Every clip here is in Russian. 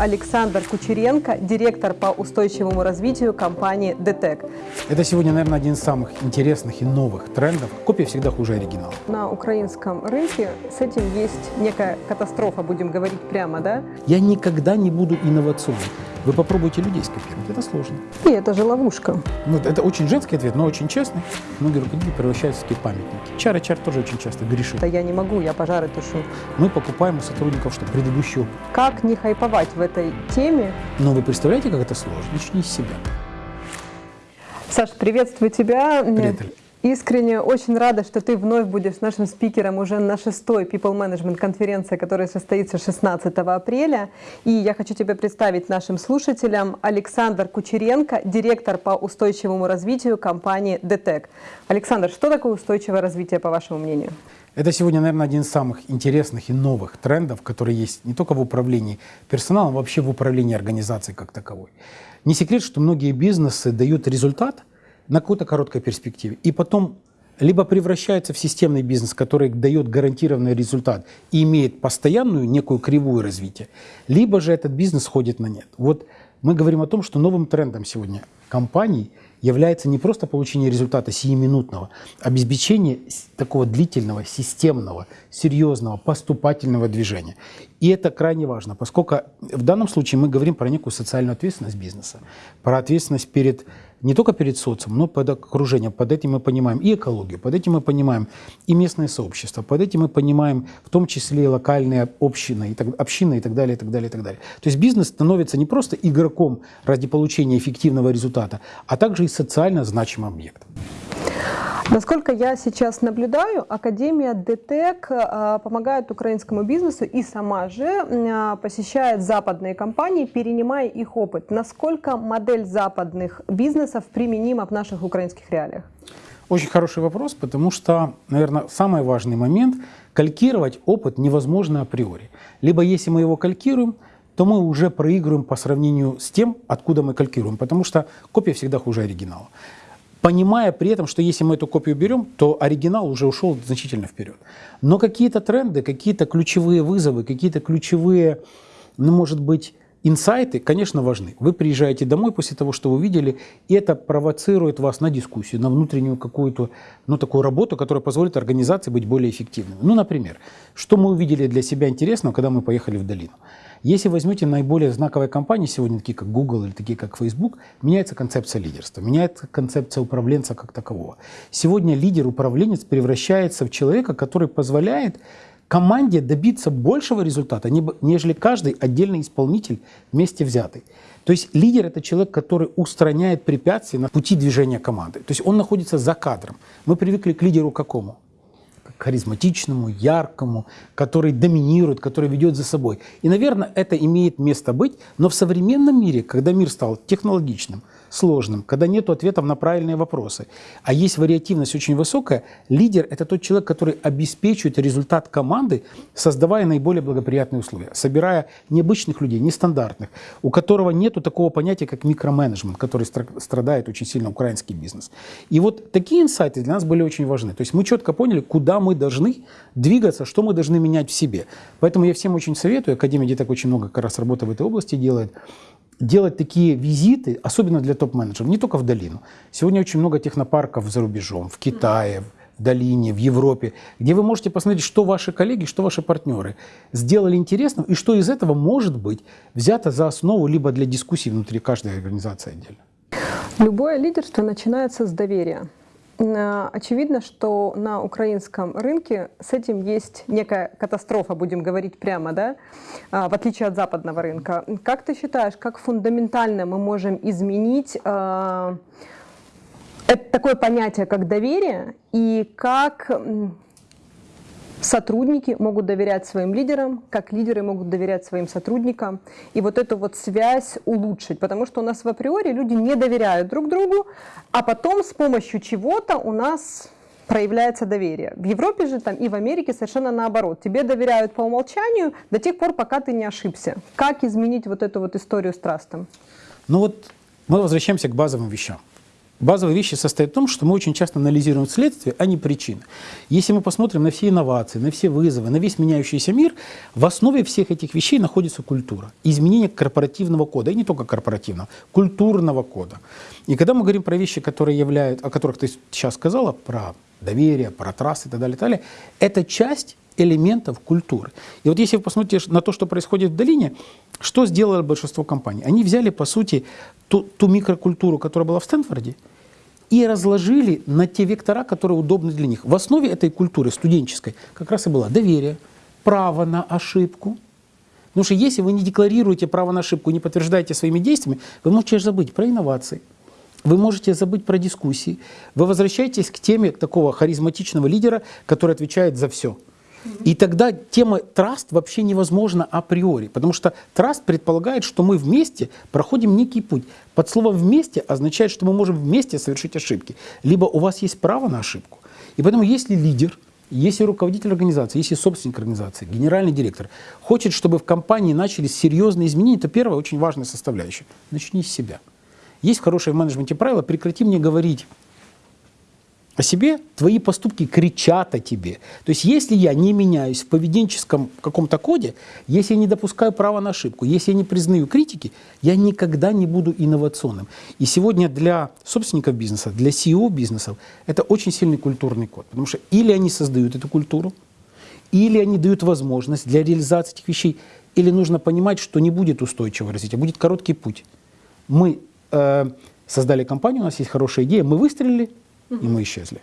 Александр Кучеренко, директор по устойчивому развитию компании ДТЭК. Это сегодня, наверное, один из самых интересных и новых трендов. Копия всегда хуже оригинала. На украинском рынке с этим есть некая катастрофа, будем говорить прямо, да? Я никогда не буду инновационным. Вы попробуйте людей скопировать, это сложно. И это же ловушка. Ну, это очень женский ответ, но очень честный. Многие руководители превращаются в такие памятники. Чар и чар тоже очень часто грешит. Да я не могу, я пожары тушу. Мы покупаем у сотрудников что предыдущий опыт. Как не хайповать в этой теме? Но вы представляете, как это сложно? Начни с себя. Саш, приветствую тебя. Привет. Искренне очень рада, что ты вновь будешь нашим спикером уже на шестой People Management конференции, которая состоится 16 апреля. И я хочу тебя представить нашим слушателям Александр Кучеренко, директор по устойчивому развитию компании ДТЭК. Александр, что такое устойчивое развитие, по вашему мнению? Это сегодня, наверное, один из самых интересных и новых трендов, которые есть не только в управлении персоналом, а вообще в управлении организацией как таковой. Не секрет, что многие бизнесы дают результат – на какой-то короткой перспективе. И потом либо превращается в системный бизнес, который дает гарантированный результат и имеет постоянную некую кривую развития, либо же этот бизнес ходит на нет. Вот мы говорим о том, что новым трендом сегодня компаний является не просто получение результата сиюминутного, а обеспечение такого длительного, системного, серьезного, поступательного движения. И это крайне важно, поскольку в данном случае мы говорим про некую социальную ответственность бизнеса, про ответственность перед не только перед социумом, но под окружением. Под этим мы понимаем и экологию, под этим мы понимаем и местное сообщество, под этим мы понимаем в том числе и локальные общины, и так, общины и так далее, и так далее, и так далее. То есть бизнес становится не просто игроком ради получения эффективного результата, а также и социально значимым объектом. Насколько я сейчас наблюдаю, Академия ДТЭК а, помогает украинскому бизнесу и сама же а, посещает западные компании, перенимая их опыт. Насколько модель западных бизнесов применима в наших украинских реалиях? Очень хороший вопрос, потому что, наверное, самый важный момент – калькировать опыт невозможно априори. Либо если мы его калькируем, то мы уже проигрываем по сравнению с тем, откуда мы калькируем, потому что копия всегда хуже оригинала понимая при этом, что если мы эту копию берем, то оригинал уже ушел значительно вперед. Но какие-то тренды, какие-то ключевые вызовы, какие-то ключевые, ну, может быть, инсайты, конечно, важны. Вы приезжаете домой после того, что вы увидели, и это провоцирует вас на дискуссию, на внутреннюю какую-то, ну, такую работу, которая позволит организации быть более эффективной. Ну, например, что мы увидели для себя интересного, когда мы поехали в долину? Если возьмете наиболее знаковые компании сегодня, такие как Google или такие как Facebook, меняется концепция лидерства, меняется концепция управленца как такового. Сегодня лидер-управленец превращается в человека, который позволяет команде добиться большего результата, нежели каждый отдельный исполнитель вместе взятый. То есть лидер – это человек, который устраняет препятствия на пути движения команды. То есть он находится за кадром. Мы привыкли к лидеру какому? Харизматичному, яркому, который доминирует, который ведет за собой. И, наверное, это имеет место быть, но в современном мире, когда мир стал технологичным, сложным, когда нет ответов на правильные вопросы, а есть вариативность очень высокая, лидер – это тот человек, который обеспечивает результат команды, создавая наиболее благоприятные условия, собирая необычных людей, нестандартных, у которого нет такого понятия, как микроменеджмент, который страдает очень сильно украинский бизнес. И вот такие инсайты для нас были очень важны. То есть мы четко поняли, куда мы должны двигаться, что мы должны менять в себе. Поэтому я всем очень советую, Академия Деток очень много как раз работы в этой области делает, делать такие визиты, особенно для топ-менеджеров, не только в долину. Сегодня очень много технопарков за рубежом, в Китае, в долине, в Европе, где вы можете посмотреть, что ваши коллеги, что ваши партнеры сделали интересным, и что из этого может быть взято за основу либо для дискуссий внутри каждой организации отдельно. Любое лидерство начинается с доверия. Очевидно, что на украинском рынке с этим есть некая катастрофа, будем говорить прямо, да, а, в отличие от западного рынка. Как ты считаешь, как фундаментально мы можем изменить а, это такое понятие, как доверие, и как сотрудники могут доверять своим лидерам, как лидеры могут доверять своим сотрудникам, и вот эту вот связь улучшить, потому что у нас в априори люди не доверяют друг другу, а потом с помощью чего-то у нас проявляется доверие. В Европе же там и в Америке совершенно наоборот. Тебе доверяют по умолчанию до тех пор, пока ты не ошибся. Как изменить вот эту вот историю с трастом? Ну вот мы возвращаемся к базовым вещам. Базовые вещи состоят в том, что мы очень часто анализируем следствие, а не причины. Если мы посмотрим на все инновации, на все вызовы, на весь меняющийся мир, в основе всех этих вещей находится культура. Изменение корпоративного кода, и не только корпоративного, культурного кода. И когда мы говорим про вещи, которые являются, о которых ты сейчас сказала, про доверие, про трассы и так далее, и так далее, это часть элементов культуры. И вот если вы посмотрите на то, что происходит в долине, что сделало большинство компаний? Они взяли, по сути, ту, ту микрокультуру, которая была в Стэнфорде, и разложили на те вектора, которые удобны для них. В основе этой культуры студенческой как раз и было доверие, право на ошибку. Потому что если вы не декларируете право на ошибку, не подтверждаете своими действиями, вы можете забыть про инновации, вы можете забыть про дискуссии, вы возвращаетесь к теме такого харизматичного лидера, который отвечает за все – и тогда тема траст вообще невозможна априори, потому что траст предполагает, что мы вместе проходим некий путь. Под словом «вместе» означает, что мы можем вместе совершить ошибки. Либо у вас есть право на ошибку. И поэтому если лидер, если руководитель организации, если собственник организации, генеральный директор хочет, чтобы в компании начались серьезные изменения, то первая очень важная составляющая – начни с себя. Есть хорошее в менеджменте правило «прекрати мне говорить о себе, твои поступки кричат о тебе. То есть если я не меняюсь в поведенческом каком-то коде, если я не допускаю права на ошибку, если я не признаю критики, я никогда не буду инновационным. И сегодня для собственников бизнеса, для CEO бизнесов это очень сильный культурный код. Потому что или они создают эту культуру, или они дают возможность для реализации этих вещей, или нужно понимать, что не будет устойчивого развития, будет короткий путь. Мы создали компанию, у нас есть хорошая идея, мы выстрелили, и мы исчезли.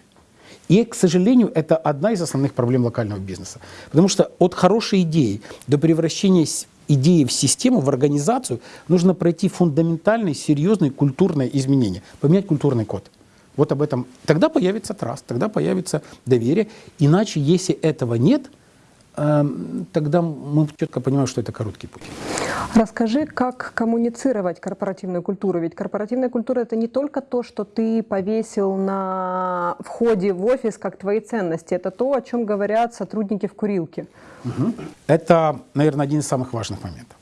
И, к сожалению, это одна из основных проблем локального бизнеса. Потому что от хорошей идеи до превращения идеи в систему, в организацию, нужно пройти фундаментальные, серьезные культурные изменения, поменять культурный код. Вот об этом. Тогда появится траст, тогда появится доверие. Иначе, если этого нет, тогда мы четко понимаем, что это короткий путь. Расскажи, как коммуницировать корпоративную культуру. Ведь корпоративная культура – это не только то, что ты повесил на входе в офис как твои ценности. Это то, о чем говорят сотрудники в курилке. Угу. Это, наверное, один из самых важных моментов.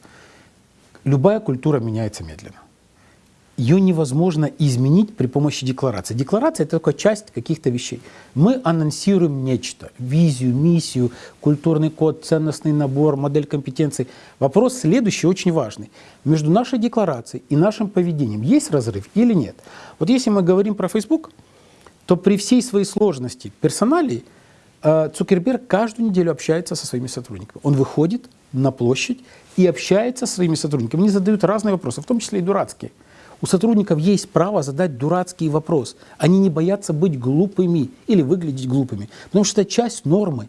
Любая культура меняется медленно ее невозможно изменить при помощи декларации. Декларация – это только часть каких-то вещей. Мы анонсируем нечто – визию, миссию, культурный код, ценностный набор, модель компетенций. Вопрос следующий, очень важный. Между нашей декларацией и нашим поведением есть разрыв или нет? Вот если мы говорим про Facebook, то при всей своей сложности персоналии э, Цукерберг каждую неделю общается со своими сотрудниками. Он выходит на площадь и общается со своими сотрудниками. Они задают разные вопросы, в том числе и дурацкие – у сотрудников есть право задать дурацкий вопрос. Они не боятся быть глупыми или выглядеть глупыми, потому что это часть нормы.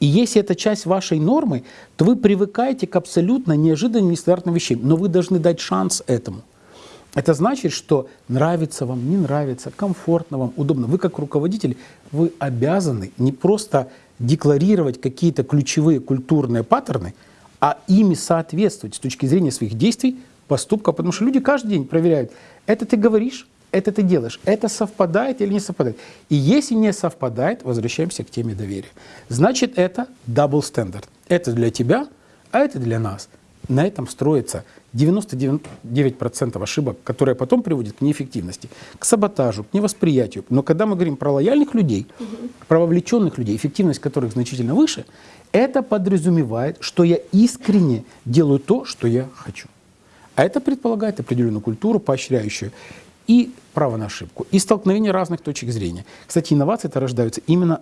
И если это часть вашей нормы, то вы привыкаете к абсолютно неожиданным, нестандартным вещам, но вы должны дать шанс этому. Это значит, что нравится вам, не нравится, комфортно вам, удобно. Вы как руководитель, вы обязаны не просто декларировать какие-то ключевые культурные паттерны, а ими соответствовать с точки зрения своих действий поступка, потому что люди каждый день проверяют, это ты говоришь, это ты делаешь, это совпадает или не совпадает. И если не совпадает, возвращаемся к теме доверия. Значит, это double standard. Это для тебя, а это для нас. На этом строится 99% ошибок, которые потом приводят к неэффективности, к саботажу, к невосприятию. Но когда мы говорим про лояльных людей, про вовлеченных людей, эффективность которых значительно выше, это подразумевает, что я искренне делаю то, что я хочу. А это предполагает определенную культуру, поощряющую и право на ошибку, и столкновение разных точек зрения. Кстати, инновации это рождаются именно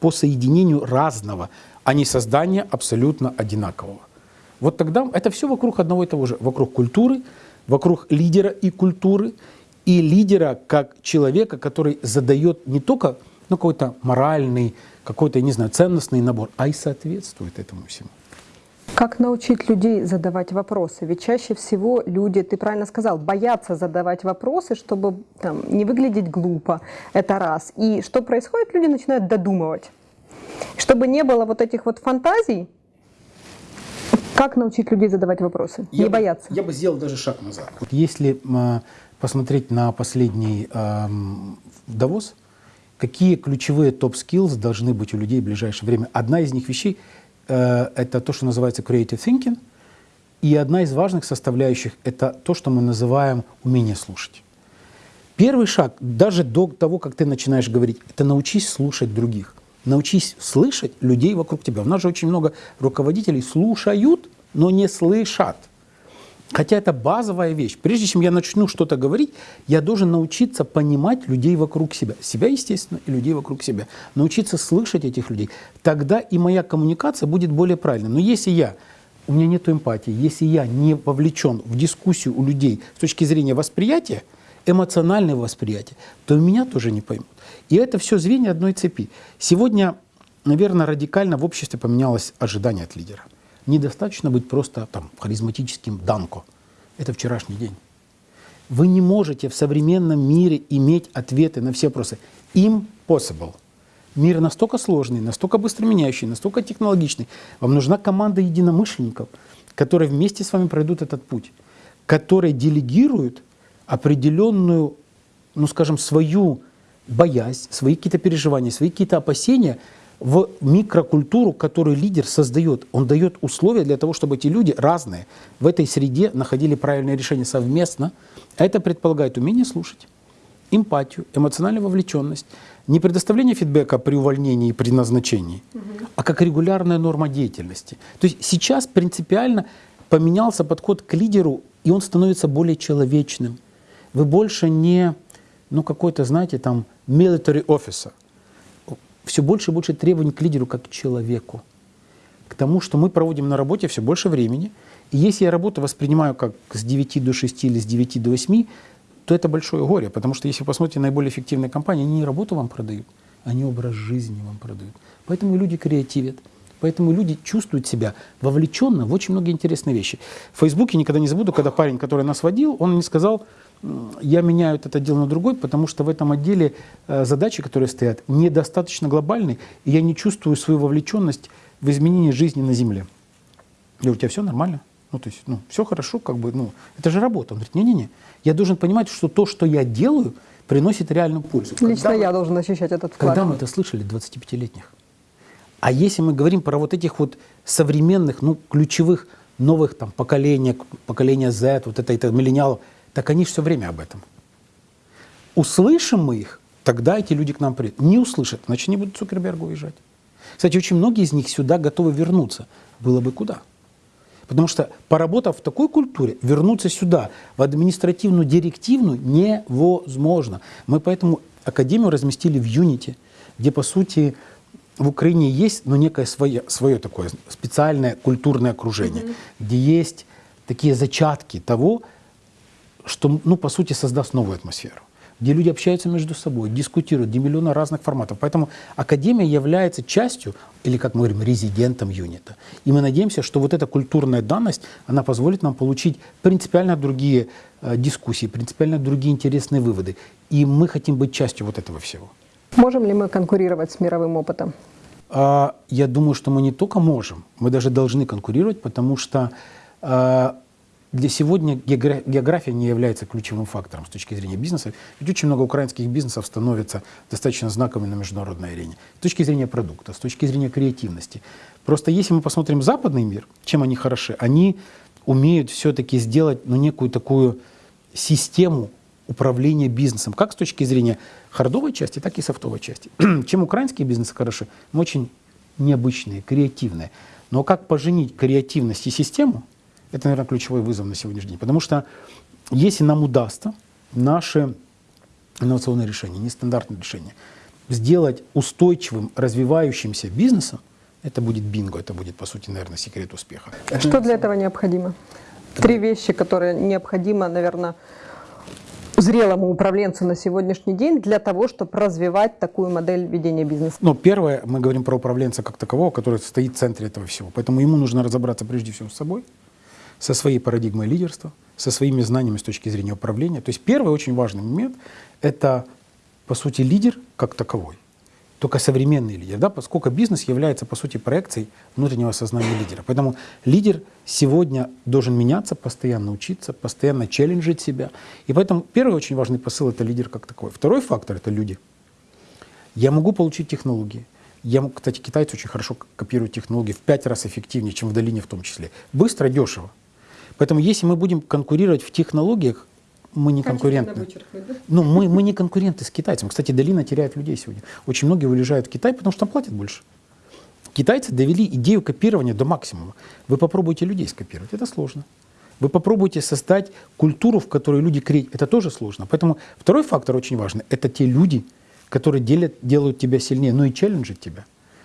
по соединению разного, а не создания абсолютно одинакового. Вот тогда это все вокруг одного и того же, вокруг культуры, вокруг лидера и культуры, и лидера как человека, который задает не только ну, какой-то моральный, какой-то, не знаю, ценностный набор, а и соответствует этому всему. Как научить людей задавать вопросы? Ведь чаще всего люди, ты правильно сказал, боятся задавать вопросы, чтобы там, не выглядеть глупо. Это раз. И что происходит? Люди начинают додумывать. Чтобы не было вот этих вот фантазий, как научить людей задавать вопросы? Я не бояться. Я бы сделал даже шаг назад. Вот если э, посмотреть на последний э, Давос, какие ключевые top skills должны быть у людей в ближайшее время? Одна из них вещей – это то, что называется creative thinking. И одна из важных составляющих – это то, что мы называем умение слушать. Первый шаг, даже до того, как ты начинаешь говорить, это научись слушать других. Научись слышать людей вокруг тебя. У нас же очень много руководителей слушают, но не слышат. Хотя это базовая вещь. Прежде чем я начну что-то говорить, я должен научиться понимать людей вокруг себя. Себя, естественно, и людей вокруг себя. Научиться слышать этих людей. Тогда и моя коммуникация будет более правильной. Но если я, у меня нет эмпатии, если я не вовлечен в дискуссию у людей с точки зрения восприятия, эмоционального восприятия, то меня тоже не поймут. И это все звенья одной цепи. Сегодня, наверное, радикально в обществе поменялось ожидание от лидера – недостаточно быть просто там, харизматическим данко. Это вчерашний день. Вы не можете в современном мире иметь ответы на все вопросы. Impossible. Мир настолько сложный, настолько быстро меняющий, настолько технологичный. Вам нужна команда единомышленников, которые вместе с вами пройдут этот путь, которые делегируют определенную, ну скажем, свою боязнь, свои какие-то переживания, свои какие-то опасения – в микрокультуру, которую лидер создает. Он дает условия для того, чтобы эти люди разные в этой среде находили правильное решение совместно. А это предполагает умение слушать, эмпатию, эмоциональную вовлеченность, не предоставление фидбэка при увольнении и при назначении, угу. а как регулярная норма деятельности. То есть сейчас принципиально поменялся подход к лидеру, и он становится более человечным. Вы больше не, ну какой-то, знаете, там, military officer – все больше и больше требований к лидеру как к человеку. К тому, что мы проводим на работе все больше времени. И если я работу воспринимаю как с 9 до 6 или с 9 до 8, то это большое горе. Потому что если посмотрите наиболее эффективные компании, они не работу вам продают, они образ жизни вам продают. Поэтому люди креативят. Поэтому люди чувствуют себя вовлеченно в очень многие интересные вещи. В Фейсбуке никогда не забуду, когда парень, который нас водил, он мне сказал, я меняю этот отдел на другой, потому что в этом отделе э, задачи, которые стоят, недостаточно глобальны, и я не чувствую свою вовлеченность в изменение жизни на Земле. Я говорю, у тебя все нормально? Ну, то есть, ну, все хорошо, как бы, ну, это же работа. Он говорит, не-не-не, я должен понимать, что то, что я делаю, приносит реальную пользу. Лично когда я мы, должен ощущать этот вклад. Когда мы это слышали, 25-летних? А если мы говорим про вот этих вот современных, ну, ключевых новых там поколения, поколения Z, вот это, это миллениалов, так они все время об этом. Услышим мы их, тогда эти люди к нам придут. Не услышат, значит, не будут Цукербергу уезжать. Кстати, очень многие из них сюда готовы вернуться. Было бы куда. Потому что, поработав в такой культуре, вернуться сюда, в административную, директивную, невозможно. Мы поэтому Академию разместили в Юните, где, по сути, в Украине есть ну, некое свое, свое такое специальное культурное окружение, mm -hmm. где есть такие зачатки того, что, ну, по сути, создаст новую атмосферу где люди общаются между собой, дискутируют, где миллионы разных форматов. Поэтому Академия является частью, или, как мы говорим, резидентом юнита. И мы надеемся, что вот эта культурная данность, она позволит нам получить принципиально другие э, дискуссии, принципиально другие интересные выводы. И мы хотим быть частью вот этого всего. Можем ли мы конкурировать с мировым опытом? А, я думаю, что мы не только можем, мы даже должны конкурировать, потому что а, для сегодня география не является ключевым фактором с точки зрения бизнеса. Ведь очень много украинских бизнесов становятся достаточно знаковыми на международной арене. С точки зрения продукта, с точки зрения креативности. Просто если мы посмотрим западный мир, чем они хороши, они умеют все-таки сделать ну, некую такую систему управления бизнесом, как с точки зрения хардовой части, так и софтовой части. чем украинские бизнесы хороши? Мы очень необычные, креативные. Но как поженить креативность и систему – это, наверное, ключевой вызов на сегодняшний день. Потому что если нам удастся наши инновационные решения, нестандартные решения, сделать устойчивым, развивающимся бизнесом, это будет бинго, это будет, по сути, наверное, секрет успеха. Что для этого необходимо? Три вещи, которые необходимо, наверное, зрелому управленцу на сегодняшний день для того, чтобы развивать такую модель ведения бизнеса? Ну, первое, мы говорим про управленца как такового, который стоит в центре этого всего. Поэтому ему нужно разобраться прежде всего с собой, со своей парадигмой лидерства, со своими знаниями с точки зрения управления. То есть первый очень важный момент – это, по сути, лидер как таковой. Только современный лидер, да, поскольку бизнес является, по сути, проекцией внутреннего сознания лидера. Поэтому лидер сегодня должен меняться, постоянно учиться, постоянно челленджить себя. И поэтому первый очень важный посыл – это лидер как такой. Второй фактор – это люди. Я могу получить технологии. Я, кстати, китайцы очень хорошо копируют технологии в пять раз эффективнее, чем в долине в том числе. Быстро, дешево. Поэтому если мы будем конкурировать в технологиях, мы не конкурентны. Ну, мы, мы не конкуренты с китайцами. Кстати, долина теряет людей сегодня. Очень многие уезжают в Китай, потому что там платят больше. Китайцы довели идею копирования до максимума. Вы попробуйте людей скопировать, это сложно. Вы попробуйте создать культуру, в которой люди креют, это тоже сложно. Поэтому второй фактор очень важный – это те люди, которые делят, делают тебя сильнее, но и челленджат тебя,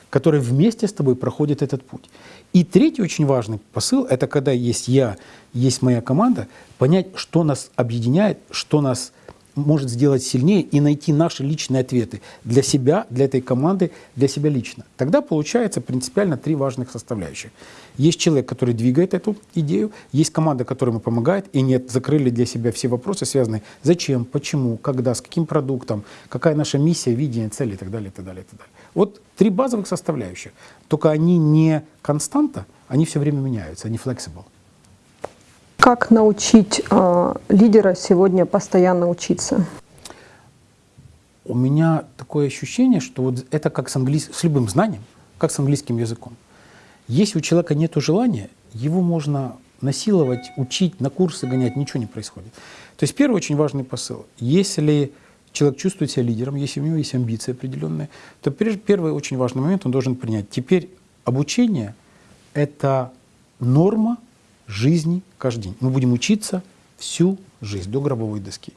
которые вместе с тобой проходят этот путь. И третий очень важный посыл – это когда есть я, есть моя команда, понять, что нас объединяет, что нас может сделать сильнее и найти наши личные ответы для себя, для этой команды, для себя лично. Тогда получается принципиально три важных составляющих. Есть человек, который двигает эту идею, есть команда, которая ему помогает, и нет, закрыли для себя все вопросы, связанные зачем, почему, когда, с каким продуктом, какая наша миссия, видение, цели и так далее, и так далее, и так далее. Вот три базовых составляющих. Только они не константа, они все время меняются, они flexible. Как научить э, лидера сегодня постоянно учиться? У меня такое ощущение, что вот это как с, английс... с любым знанием, как с английским языком. Если у человека нет желания, его можно насиловать, учить, на курсы гонять, ничего не происходит. То есть первый очень важный посыл. Если человек чувствует себя лидером, если у него есть амбиции определенные, то первый очень важный момент он должен принять. Теперь обучение – это норма жизни каждый день. Мы будем учиться всю жизнь, до гробовой доски.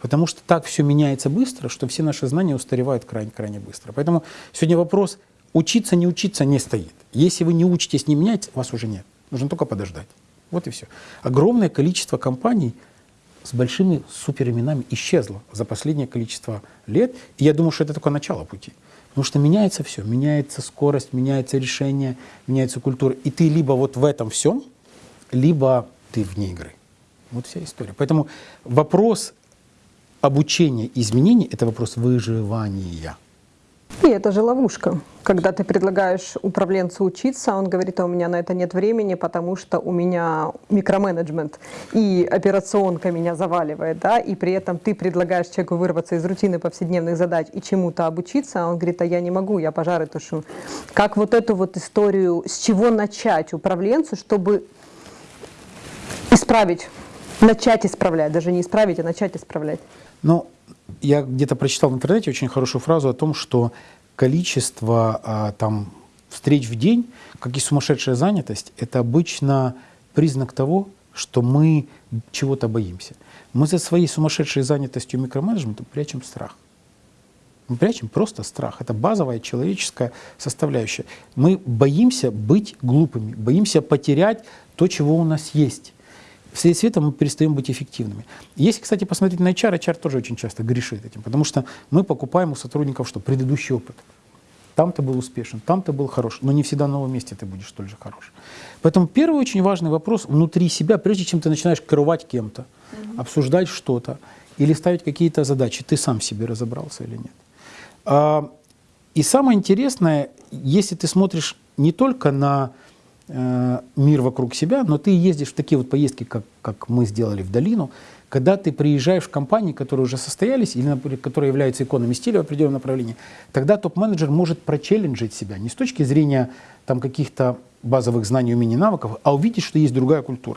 Потому что так все меняется быстро, что все наши знания устаревают крайне-крайне быстро. Поэтому сегодня вопрос учиться, не учиться не стоит. Если вы не учитесь, не меняете, вас уже нет. Нужно только подождать. Вот и все. Огромное количество компаний с большими суперименами исчезло за последнее количество лет. И я думаю, что это только начало пути. Потому что меняется все. Меняется скорость, меняется решение, меняется культура. И ты либо вот в этом всем – либо ты вне игры. Вот вся история. Поэтому вопрос обучения изменений – это вопрос выживания. И это же ловушка. Когда ты предлагаешь управленцу учиться, он говорит, а у меня на это нет времени, потому что у меня микроменеджмент, и операционка меня заваливает, да, и при этом ты предлагаешь человеку вырваться из рутины повседневных задач и чему-то обучиться, а он говорит, а я не могу, я пожары тушу. Как вот эту вот историю, с чего начать управленцу, чтобы исправить, начать исправлять, даже не исправить, а начать исправлять? Ну, я где-то прочитал в интернете очень хорошую фразу о том, что количество а, там, встреч в день, как и сумасшедшая занятость, это обычно признак того, что мы чего-то боимся. Мы за своей сумасшедшей занятостью микроменеджментом прячем страх. Мы прячем просто страх. Это базовая человеческая составляющая. Мы боимся быть глупыми, боимся потерять то, чего у нас есть. Вслед света мы перестаем быть эффективными. Если, кстати, посмотреть на HR, HR тоже очень часто грешит этим, потому что мы покупаем у сотрудников что? Предыдущий опыт. Там ты был успешен, там ты был хорош, но не всегда на новом месте ты будешь столь же хорош. Поэтому первый очень важный вопрос внутри себя, прежде чем ты начинаешь крывать кем-то, mm-hmm. обсуждать что-то или ставить какие-то задачи, ты сам себе разобрался или нет. А, и самое интересное, если ты смотришь не только на мир вокруг себя, но ты ездишь в такие вот поездки, как, как мы сделали в долину, когда ты приезжаешь в компании, которые уже состоялись, или, например, которые являются иконами стиля в определенном направлении, тогда топ-менеджер может прочелленджить себя не с точки зрения там, каких-то базовых знаний, умений, навыков, а увидеть, что есть другая культура.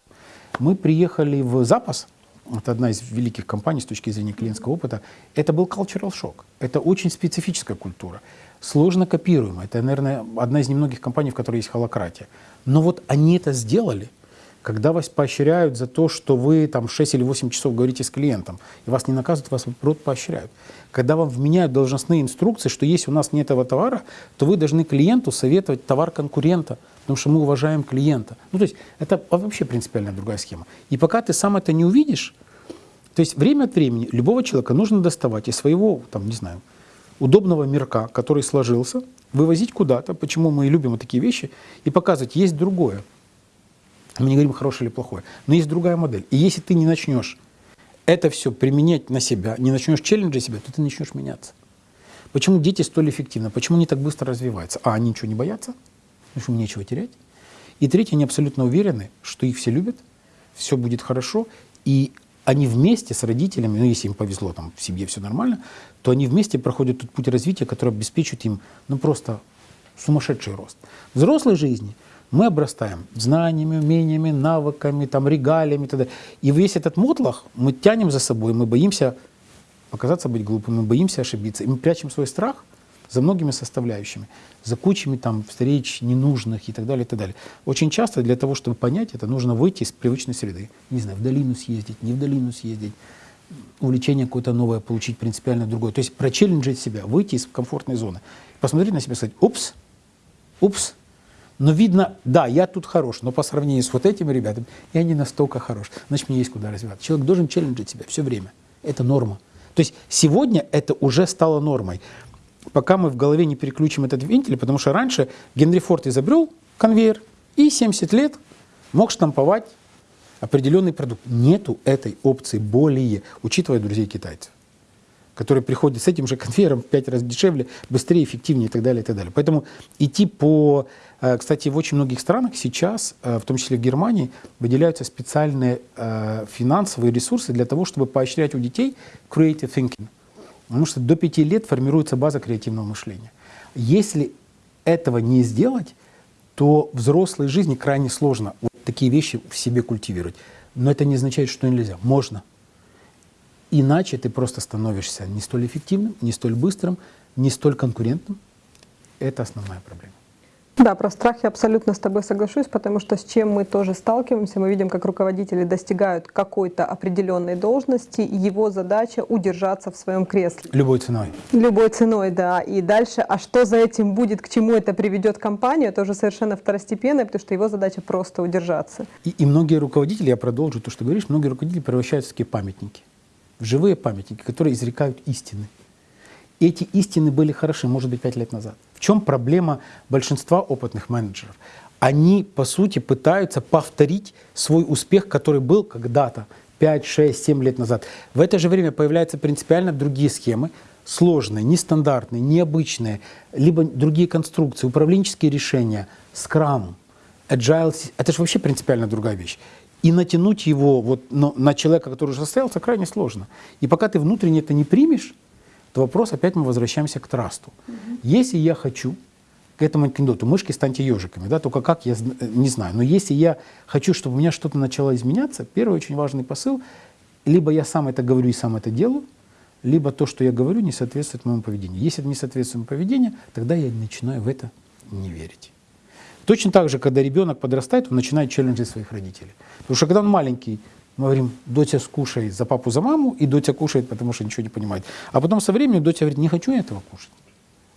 Мы приехали в запас, это одна из великих компаний с точки зрения клиентского опыта, это был cultural shock. Это очень специфическая культура, сложно копируемая. Это, наверное, одна из немногих компаний, в которой есть холократия. Но вот они это сделали, когда вас поощряют за то, что вы там 6 или 8 часов говорите с клиентом, и вас не наказывают, вас наоборот поощряют. Когда вам вменяют должностные инструкции, что если у нас нет этого товара, то вы должны клиенту советовать товар конкурента, потому что мы уважаем клиента. Ну, то есть это вообще принципиально другая схема. И пока ты сам это не увидишь, то есть время от времени любого человека нужно доставать из своего, там, не знаю, удобного мирка, который сложился, вывозить куда-то, почему мы любим вот такие вещи, и показывать, есть другое. Мы не говорим хорошее или плохое, но есть другая модель. И если ты не начнешь это все применять на себя, не начнешь челленджить себя, то ты начнешь меняться. Почему дети столь эффективны? Почему они так быстро развиваются? А, они ничего не боятся, потому что им нечего терять. И третье, они абсолютно уверены, что их все любят, все будет хорошо, и они вместе с родителями, ну, если им повезло, там в семье все нормально, то они вместе проходят тот путь развития, который обеспечит им, ну, просто сумасшедший рост. В взрослой жизни мы обрастаем знаниями, умениями, навыками, там, регалиями и т.д. И весь этот мотлах мы тянем за собой, мы боимся показаться быть глупым, мы боимся ошибиться, и мы прячем свой страх за многими составляющими, за кучами там встреч ненужных и так далее, и так далее. Очень часто для того, чтобы понять это, нужно выйти из привычной среды. Не знаю, в долину съездить, не в долину съездить, увлечение какое-то новое получить, принципиально другое. То есть прочелленджить себя, выйти из комфортной зоны, посмотреть на себя и сказать, упс, упс, но видно, да, я тут хорош, но по сравнению с вот этими ребятами я не настолько хорош. Значит, мне есть куда развиваться. Человек должен челленджить себя все время. Это норма. То есть сегодня это уже стало нормой. Пока мы в голове не переключим этот вентиль, потому что раньше Генри Форд изобрел конвейер и 70 лет мог штамповать определенный продукт. Нету этой опции более, учитывая друзей китайцев которые приходят с этим же конвейером в 5 раз дешевле, быстрее, эффективнее и так далее, и так далее. Поэтому идти по... Э, кстати, в очень многих странах сейчас, э, в том числе в Германии, выделяются специальные э, финансовые ресурсы для того, чтобы поощрять у детей creative thinking. Потому что до 5 лет формируется база креативного мышления. Если этого не сделать, то взрослой жизни крайне сложно вот такие вещи в себе культивировать. Но это не означает, что нельзя. Можно. Иначе ты просто становишься не столь эффективным, не столь быстрым, не столь конкурентным. Это основная проблема. Да, про страх я абсолютно с тобой соглашусь, потому что с чем мы тоже сталкиваемся, мы видим, как руководители достигают какой-то определенной должности, и его задача удержаться в своем кресле. Любой ценой. Любой ценой, да. И дальше, а что за этим будет, к чему это приведет компанию, это уже совершенно второстепенно, потому что его задача просто удержаться. И, и многие руководители, я продолжу то, что говоришь, многие руководители превращаются в такие памятники в живые памятники, которые изрекают истины. Эти истины были хороши, может быть, пять лет назад. В чем проблема большинства опытных менеджеров? Они, по сути, пытаются повторить свой успех, который был когда-то, 5, 6, 7 лет назад. В это же время появляются принципиально другие схемы, сложные, нестандартные, необычные, либо другие конструкции, управленческие решения, скрам, agile. Это же вообще принципиально другая вещь. И натянуть его вот на человека, который уже состоялся, крайне сложно. И пока ты внутренне это не примешь, то вопрос, опять мы возвращаемся к трасту. Угу. Если я хочу, к этому анекдоту, мышки станьте ежиками, да, только как, я не знаю. Но если я хочу, чтобы у меня что-то начало изменяться, первый очень важный посыл, либо я сам это говорю и сам это делаю, либо то, что я говорю, не соответствует моему поведению. Если это не соответствует моему поведению, тогда я начинаю в это не верить. Точно так же, когда ребенок подрастает, он начинает челленджить своих родителей. Потому что когда он маленький, мы говорим, доча скушай за папу, за маму, и доча кушает, потому что ничего не понимает. А потом со временем доча говорит, не хочу я этого кушать.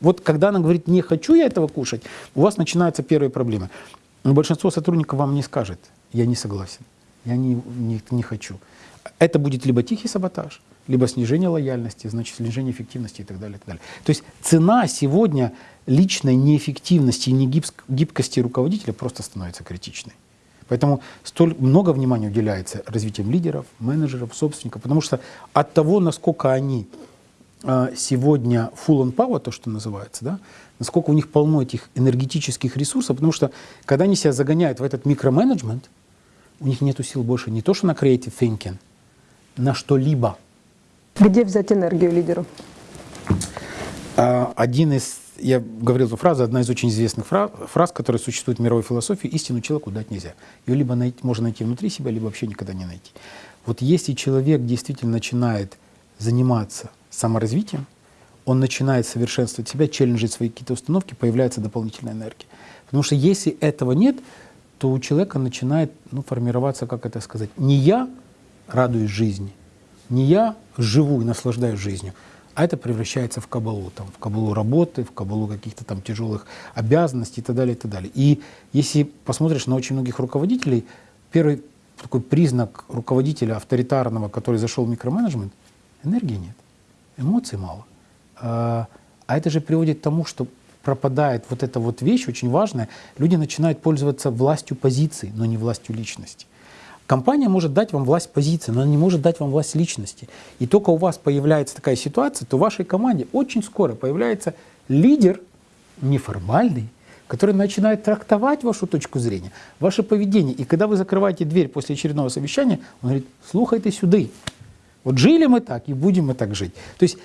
Вот когда она говорит, не хочу я этого кушать, у вас начинаются первые проблемы. Но большинство сотрудников вам не скажет, я не согласен, я не, не, не хочу. Это будет либо тихий саботаж, либо снижение лояльности, значит, снижение эффективности и так далее. И так далее. То есть цена сегодня личной неэффективности и негибкости руководителя просто становится критичной. Поэтому столь много внимания уделяется развитием лидеров, менеджеров, собственников, потому что от того, насколько они э, сегодня full on power, то, что называется, да, насколько у них полно этих энергетических ресурсов, потому что когда они себя загоняют в этот микроменеджмент, у них нет сил больше не то, что на creative thinking, на что-либо. Где взять энергию лидеру? А, один из я говорил эту фразу, одна из очень известных фраз, фраз, которая существует в мировой философии, истину человеку дать нельзя. Ее либо найти, можно найти внутри себя, либо вообще никогда не найти. Вот если человек действительно начинает заниматься саморазвитием, он начинает совершенствовать себя, челленджить свои какие-то установки, появляется дополнительная энергия. Потому что если этого нет, то у человека начинает ну, формироваться, как это сказать, не я радуюсь жизни, не я живу и наслаждаюсь жизнью, а это превращается в кабалу, там, в кабалу работы, в кабалу каких-то там тяжелых обязанностей и так далее, и так далее. И если посмотришь на очень многих руководителей, первый такой признак руководителя авторитарного, который зашел в микроменеджмент, энергии нет, эмоций мало. А, а это же приводит к тому, что пропадает вот эта вот вещь очень важная, люди начинают пользоваться властью позиции, но не властью личности. Компания может дать вам власть позиции, но она не может дать вам власть личности. И только у вас появляется такая ситуация, то в вашей команде очень скоро появляется лидер неформальный, который начинает трактовать вашу точку зрения, ваше поведение. И когда вы закрываете дверь после очередного совещания, он говорит, слухай ты сюда. Вот жили мы так, и будем мы так жить. То есть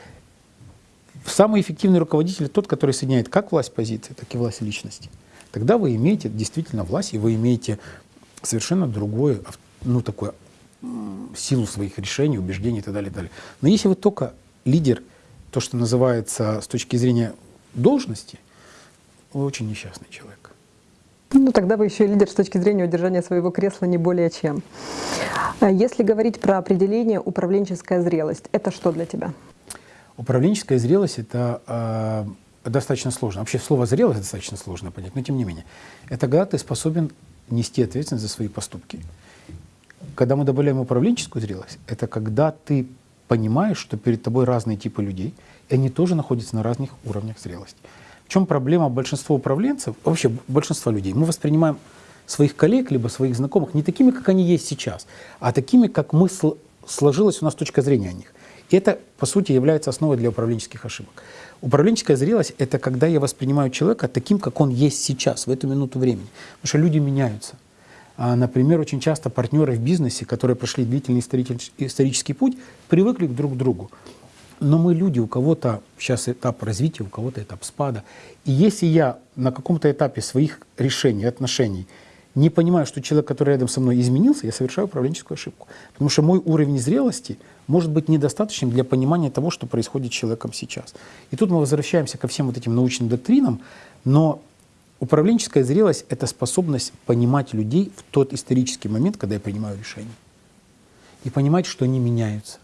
самый эффективный руководитель тот, который соединяет как власть позиции, так и власть личности. тогда вы имеете действительно власть, и вы имеете совершенно другое, ну, такое, силу своих решений, убеждений и так далее, и так далее. Но если вы только лидер, то, что называется с точки зрения должности, вы очень несчастный человек. Ну, тогда вы еще и лидер с точки зрения удержания своего кресла не более чем. А если говорить про определение управленческая зрелость, это что для тебя? Управленческая зрелость — это э, достаточно сложно. Вообще слово «зрелость» достаточно сложно понять, но тем не менее. Это когда ты способен нести ответственность за свои поступки. Когда мы добавляем управленческую зрелость, это когда ты понимаешь, что перед тобой разные типы людей, и они тоже находятся на разных уровнях зрелости. В чем проблема большинства управленцев, вообще большинства людей? Мы воспринимаем своих коллег, либо своих знакомых не такими, как они есть сейчас, а такими, как мы сложилась у нас точка зрения о них. И это, по сути, является основой для управленческих ошибок. Управленческая зрелость — это когда я воспринимаю человека таким, как он есть сейчас, в эту минуту времени. Потому что люди меняются. А, например, очень часто партнеры в бизнесе, которые прошли длительный исторический путь, привыкли друг к другу. Но мы люди, у кого-то сейчас этап развития, у кого-то этап спада. И если я на каком-то этапе своих решений, отношений не понимаю, что человек, который рядом со мной изменился, я совершаю управленческую ошибку. Потому что мой уровень зрелости может быть недостаточным для понимания того, что происходит с человеком сейчас. И тут мы возвращаемся ко всем вот этим научным доктринам, но Управленческая зрелость — это способность понимать людей в тот исторический момент, когда я принимаю решение. И понимать, что они меняются,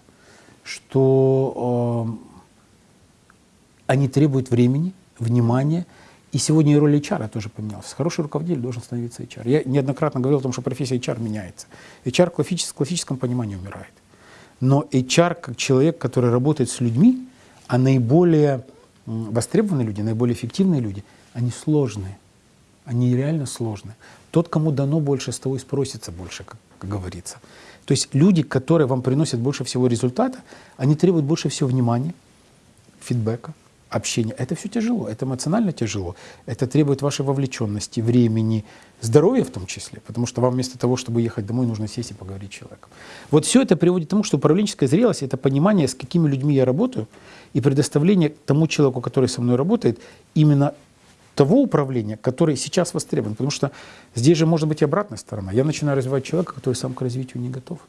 что э, они требуют времени, внимания. И сегодня роль HR тоже поменялась. Хороший руководитель должен становиться HR. Я неоднократно говорил о том, что профессия HR меняется. HR в классическом, классическом понимании умирает. Но HR, как человек, который работает с людьми, а наиболее востребованные люди, наиболее эффективные люди, они сложные они реально сложные. Тот, кому дано больше, с того и спросится больше, как, как говорится. То есть люди, которые вам приносят больше всего результата, они требуют больше всего внимания, фидбэка, общения. Это все тяжело, это эмоционально тяжело. Это требует вашей вовлеченности, времени, здоровья в том числе, потому что вам вместо того, чтобы ехать домой, нужно сесть и поговорить с человеком. Вот все это приводит к тому, что управленческая зрелость — это понимание, с какими людьми я работаю, и предоставление тому человеку, который со мной работает, именно того управления, который сейчас востребован. Потому что здесь же может быть обратная сторона. Я начинаю развивать человека, который сам к развитию не готов.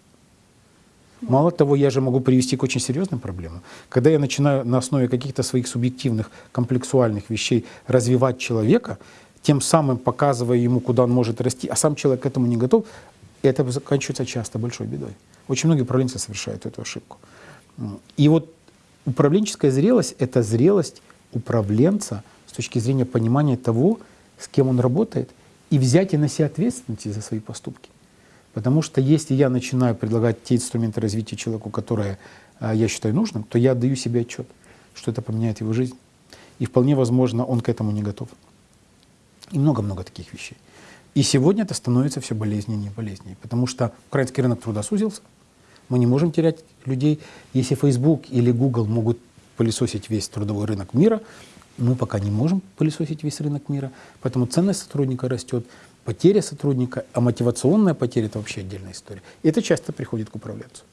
Мало того, я же могу привести к очень серьезным проблемам. Когда я начинаю на основе каких-то своих субъективных, комплексуальных вещей развивать человека, тем самым показывая ему, куда он может расти, а сам человек к этому не готов, это заканчивается часто большой бедой. Очень многие управленцы совершают эту ошибку. И вот управленческая зрелость — это зрелость управленца — с точки зрения понимания того, с кем он работает, и взять и на себя ответственность за свои поступки. Потому что если я начинаю предлагать те инструменты развития человеку, которые а, я считаю нужным, то я отдаю себе отчет, что это поменяет его жизнь. И вполне возможно, он к этому не готов. И много-много таких вещей. И сегодня это становится все болезненнее и болезненнее, потому что украинский рынок труда сузился, мы не можем терять людей. Если Facebook или Google могут пылесосить весь трудовой рынок мира, мы пока не можем пылесосить весь рынок мира, поэтому ценность сотрудника растет, потеря сотрудника, а мотивационная потеря – это вообще отдельная история. И это часто приходит к управленцу.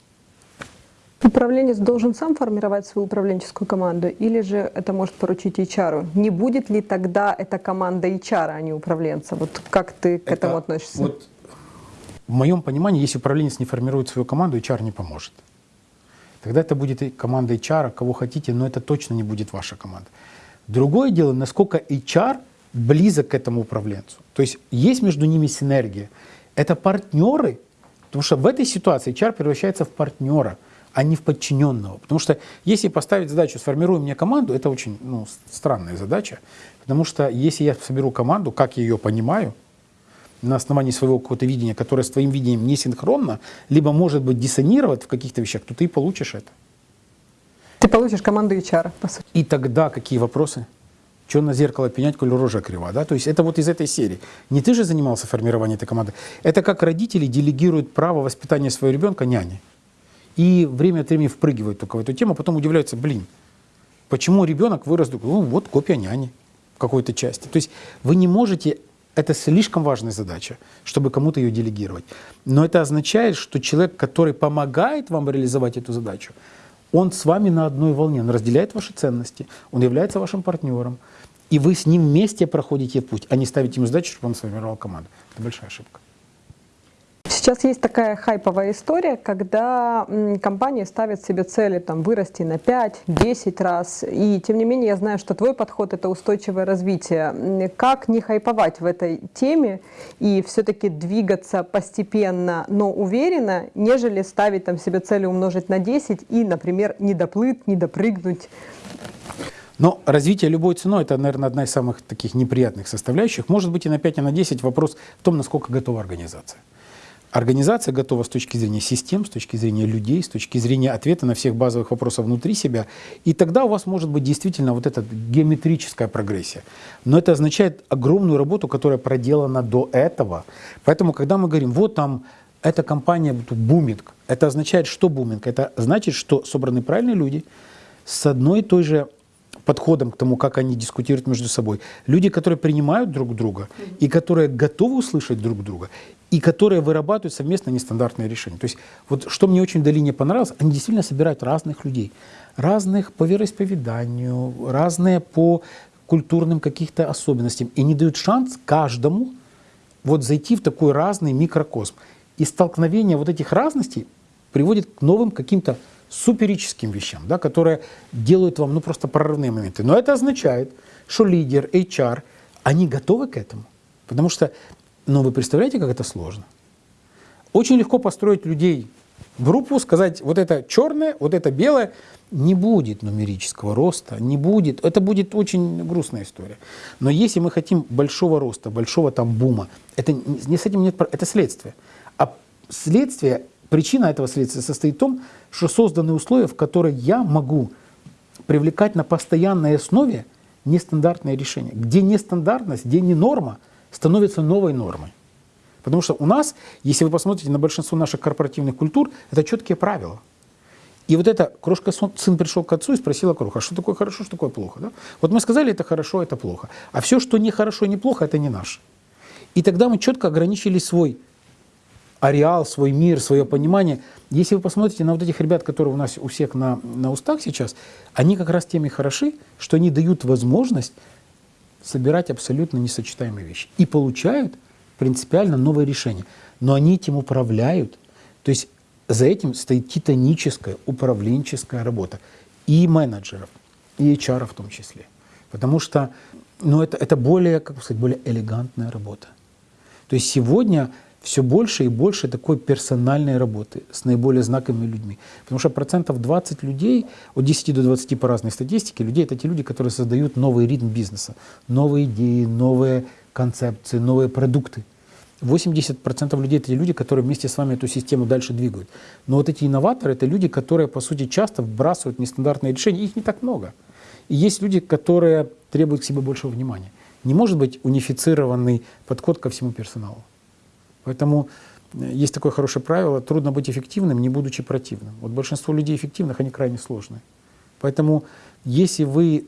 Управленец должен сам формировать свою управленческую команду, или же это может поручить HR? Не будет ли тогда эта команда HR, а не управленца? Вот как ты к это, этому относишься? Вот, в моем понимании, если управленец не формирует свою команду, HR не поможет. Тогда это будет команда HR, кого хотите, но это точно не будет ваша команда. Другое дело, насколько HR близок к этому управленцу. То есть есть между ними синергия. Это партнеры, потому что в этой ситуации HR превращается в партнера, а не в подчиненного. Потому что если поставить задачу «сформируй мне команду», это очень ну, странная задача. Потому что если я соберу команду, как я ее понимаю, на основании своего какого-то видения, которое с твоим видением не синхронно, либо может быть диссонировать в каких-то вещах, то ты получишь это. Ты получишь команду HR, по сути. И тогда какие вопросы? Что на зеркало пенять, коль рожа крива? Да? То есть это вот из этой серии. Не ты же занимался формированием этой команды. Это как родители делегируют право воспитания своего ребенка няне. И время от времени впрыгивают только в эту тему, а потом удивляются, блин, почему ребенок вырос, ну вот копия няни в какой-то части. То есть вы не можете это слишком важная задача, чтобы кому-то ее делегировать. Но это означает, что человек, который помогает вам реализовать эту задачу, он с вами на одной волне, он разделяет ваши ценности, он является вашим партнером, и вы с ним вместе проходите путь, а не ставите ему задачу, чтобы он сформировал команду. Это большая ошибка. Сейчас есть такая хайповая история, когда компании ставят себе цели там, вырасти на 5-10 раз. И тем не менее я знаю, что твой подход – это устойчивое развитие. Как не хайповать в этой теме и все-таки двигаться постепенно, но уверенно, нежели ставить там, себе цели умножить на 10 и, например, не доплыть, не допрыгнуть? Но развитие любой ценой – это, наверное, одна из самых таких неприятных составляющих. Может быть и на 5, и на 10 вопрос в том, насколько готова организация. Организация готова с точки зрения систем, с точки зрения людей, с точки зрения ответа на всех базовых вопросов внутри себя. И тогда у вас может быть действительно вот эта геометрическая прогрессия. Но это означает огромную работу, которая проделана до этого. Поэтому, когда мы говорим, вот там эта компания буминг, это означает, что буминг? Это значит, что собраны правильные люди с одной и той же подходом к тому, как они дискутируют между собой. Люди, которые принимают друг друга и которые готовы услышать друг друга, и которые вырабатывают совместно нестандартные решения. То есть вот что мне очень в долине понравилось, они действительно собирают разных людей. Разных по вероисповеданию, разные по культурным каких-то особенностям. И не дают шанс каждому вот зайти в такой разный микрокосм. И столкновение вот этих разностей приводит к новым каким-то суперическим вещам, да, которые делают вам ну, просто прорывные моменты. Но это означает, что лидер, HR, они готовы к этому. Потому что но вы представляете, как это сложно? Очень легко построить людей в группу, сказать, вот это черное, вот это белое. Не будет нумерического роста, не будет. Это будет очень грустная история. Но если мы хотим большого роста, большого там бума, это не с этим нет, это следствие. А следствие, причина этого следствия состоит в том, что созданы условия, в которые я могу привлекать на постоянной основе нестандартные решения. Где нестандартность, где не норма – становится новой нормой. Потому что у нас, если вы посмотрите на большинство наших корпоративных культур, это четкие правила. И вот это крошка сын пришел к отцу и спросил кроха, что такое хорошо, что такое плохо. Да? Вот мы сказали, это хорошо, это плохо. А все, что не хорошо, не плохо, это не наше. И тогда мы четко ограничили свой ареал, свой мир, свое понимание. Если вы посмотрите на вот этих ребят, которые у нас у всех на, на устах сейчас, они как раз теми хороши, что они дают возможность собирать абсолютно несочетаемые вещи. И получают принципиально новое решение. Но они этим управляют. То есть за этим стоит титаническая управленческая работа. И менеджеров, и HR в том числе. Потому что ну, это, это более, как сказать, более элегантная работа. То есть сегодня все больше и больше такой персональной работы с наиболее знаковыми людьми. Потому что процентов 20 людей, от 10 до 20 по разной статистике, людей это те люди, которые создают новый ритм бизнеса, новые идеи, новые концепции, новые продукты. 80% людей это те люди, которые вместе с вами эту систему дальше двигают. Но вот эти инноваторы это люди, которые, по сути, часто вбрасывают нестандартные решения. Их не так много. И есть люди, которые требуют к себе большего внимания. Не может быть унифицированный подход ко всему персоналу. Поэтому э, есть такое хорошее правило, трудно быть эффективным, не будучи противным. Вот большинство людей эффективных, они крайне сложные. Поэтому если вы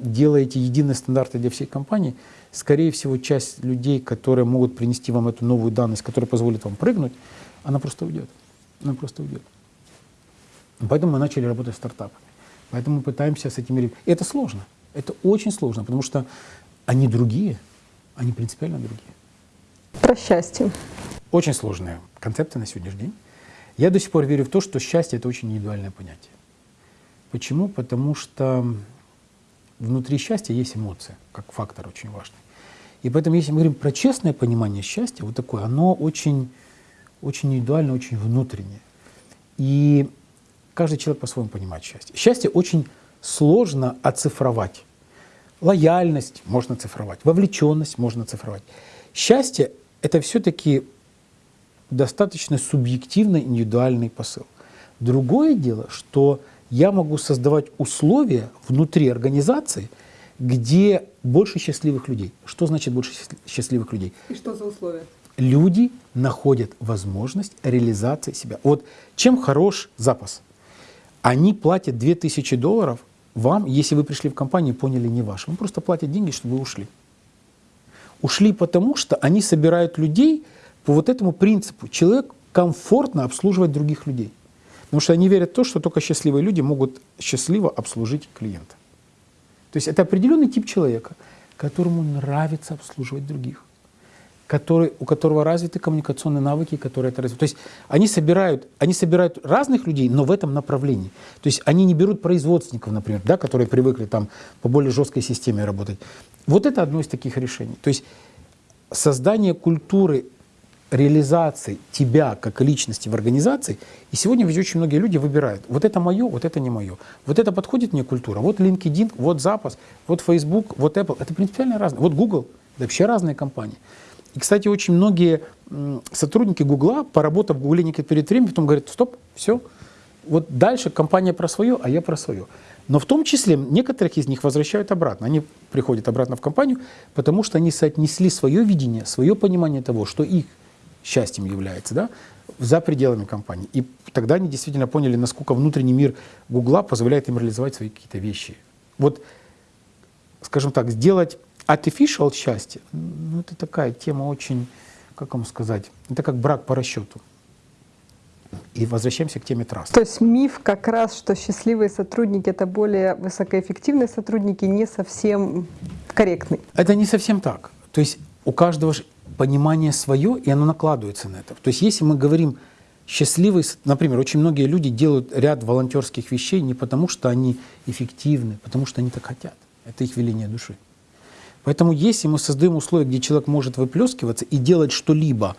делаете единые стандарты для всей компании, скорее всего, часть людей, которые могут принести вам эту новую данность, которая позволит вам прыгнуть, она просто уйдет. Она просто уйдет. Поэтому мы начали работать с стартапами. Поэтому мы пытаемся с этими... Это сложно. Это очень сложно, потому что они другие, они принципиально другие. Про счастье. Очень сложная концепция на сегодняшний день. Я до сих пор верю в то, что счастье – это очень индивидуальное понятие. Почему? Потому что внутри счастья есть эмоция, как фактор очень важный. И поэтому, если мы говорим про честное понимание счастья, вот такое, оно очень, очень индивидуально, очень внутреннее. И каждый человек по-своему понимает счастье. Счастье очень сложно оцифровать. Лояльность можно цифровать, вовлеченность можно цифровать. Счастье это все-таки достаточно субъективный, индивидуальный посыл. Другое дело, что я могу создавать условия внутри организации, где больше счастливых людей. Что значит больше счастливых людей? И что за условия? Люди находят возможность реализации себя. Вот чем хорош запас? Они платят 2000 долларов вам, если вы пришли в компанию и поняли не ваш. Вам просто платят деньги, чтобы вы ушли. Ушли потому, что они собирают людей по вот этому принципу. Человек комфортно обслуживать других людей. Потому что они верят в то, что только счастливые люди могут счастливо обслужить клиента. То есть это определенный тип человека, которому нравится обслуживать других который, у которого развиты коммуникационные навыки, которые это развивают. То есть они собирают, они собирают разных людей, но в этом направлении. То есть они не берут производственников, например, да, которые привыкли там по более жесткой системе работать. Вот это одно из таких решений. То есть создание культуры реализации тебя как личности в организации, и сегодня ведь очень многие люди выбирают, вот это мое, вот это не мое. Вот это подходит мне культура, вот LinkedIn, вот запас, вот Facebook, вот Apple. Это принципиально разное. Вот Google, это вообще разные компании. И, кстати, очень многие сотрудники Гугла, поработав в Гугле некоторое перед временем, потом говорят, стоп, все, вот дальше компания про свое, а я про свое. Но в том числе некоторых из них возвращают обратно. Они приходят обратно в компанию, потому что они соотнесли свое видение, свое понимание того, что их счастьем является, да, за пределами компании. И тогда они действительно поняли, насколько внутренний мир Гугла позволяет им реализовать свои какие-то вещи. Вот, скажем так, сделать artificial счастье, ну, это такая тема очень, как вам сказать, это как брак по расчету. И возвращаемся к теме траста. То есть миф как раз, что счастливые сотрудники — это более высокоэффективные сотрудники, не совсем корректный. Это не совсем так. То есть у каждого понимание свое, и оно накладывается на это. То есть если мы говорим счастливый, например, очень многие люди делают ряд волонтерских вещей не потому, что они эффективны, потому что они так хотят. Это их веление души. Поэтому если мы создаем условия, где человек может выплескиваться и делать что-либо,